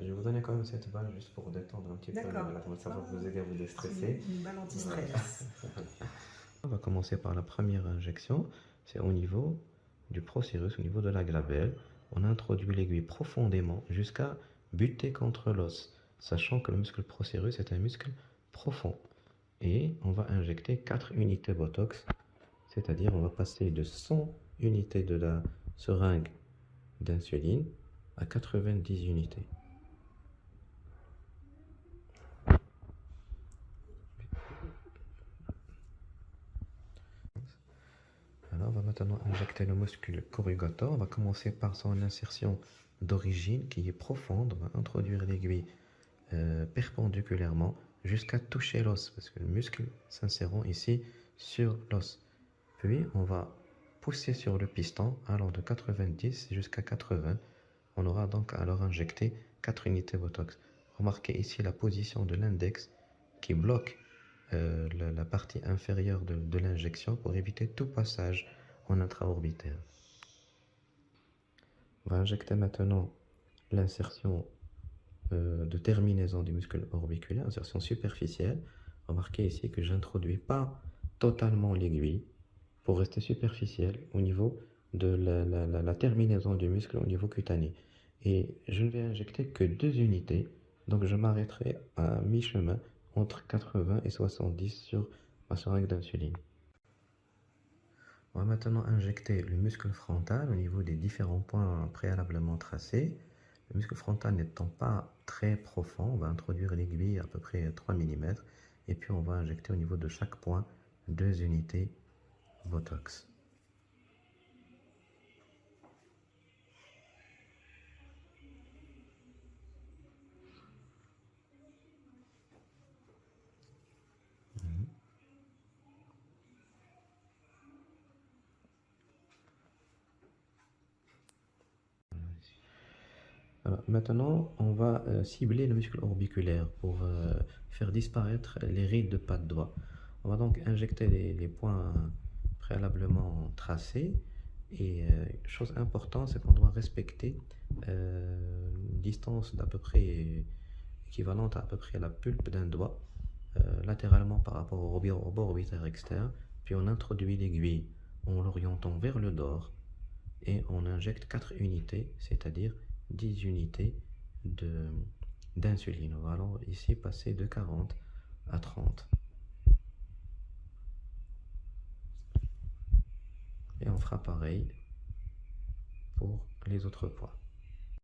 Je vais vous donner quand même cette balle juste pour détendre un petit peu. Ça va vous aider à vous déstresser. Une balle anti-stress. On va commencer par la première injection. C'est au niveau du procérus, au niveau de la glabelle. On introduit l'aiguille profondément jusqu'à buter contre l'os, sachant que le muscle procérus est un muscle profond. Et on va injecter 4 unités Botox, c'est-à-dire on va passer de 100 unités de la seringue d'insuline à 90 unités. Alors, on va maintenant injecter le muscle corrugator. On va commencer par son insertion d'origine qui est profonde. On va introduire l'aiguille euh, perpendiculairement jusqu'à toucher l'os parce que le muscle s'insérant ici sur l'os. Puis, on va pousser sur le piston allant de 90 jusqu'à 80. On aura donc alors injecté 4 unités Botox. Remarquez ici la position de l'index qui bloque euh, la, partie inférieure de, l'injection pour éviter tout passage en intraorbitaire. On va injecter maintenant l'insertion euh, de terminaison du muscle orbiculaire, insertion superficielle. Remarquez ici que je n'introduis pas totalement l'aiguille pour rester superficielle au niveau de la, terminaison du muscle au niveau cutané. Et je ne vais injecter que deux unités, donc je m'arrêterai à mi-chemin entre 80 et 70 sur ma seringue d'insuline. On va maintenant injecter le muscle frontal au niveau des différents points préalablement tracés. Le muscle frontal n'étant pas très profond, on va introduire l'aiguille à peu près 3 mm et puis on va injecter au niveau de chaque point deux unités Botox. Maintenant, on va euh, cibler le muscle orbiculaire pour euh, faire disparaître les rides de pas de doigt. On va donc injecter les, points préalablement tracés. Et euh, chose importante, c'est qu'on doit respecter une distance d'à peu près équivalente à, peu près à la pulpe d'un doigt, latéralement par rapport au, au bord orbitaire externe. Puis on introduit l'aiguille en l'orientant vers le dehors et on injecte 4 unités, c'est-à-dire 10 unités d'insuline. On va alors ici passer de 40 à 30. Et on fera pareil pour les autres poids.